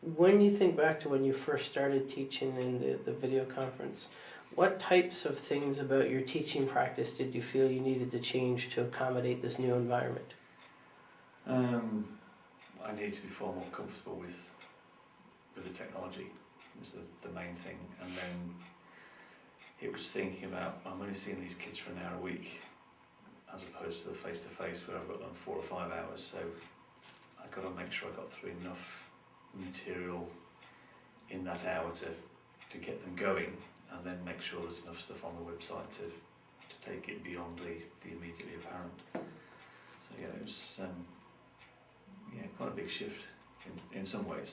When you think back to when you first started teaching in the, the video conference, what types of things about your teaching practice did you feel you needed to change to accommodate this new environment? Um, I need to be far more comfortable with with the technology was the, the main thing and then it was thinking about I'm only seeing these kids for an hour a week as opposed to the face to face where I've got them four or five hours so I've got to make sure I got through enough material in that hour to, to get them going and then make sure there's enough stuff on the website to, to take it beyond the, the immediately apparent. So yeah, it was um, yeah, quite a big shift in, in some ways.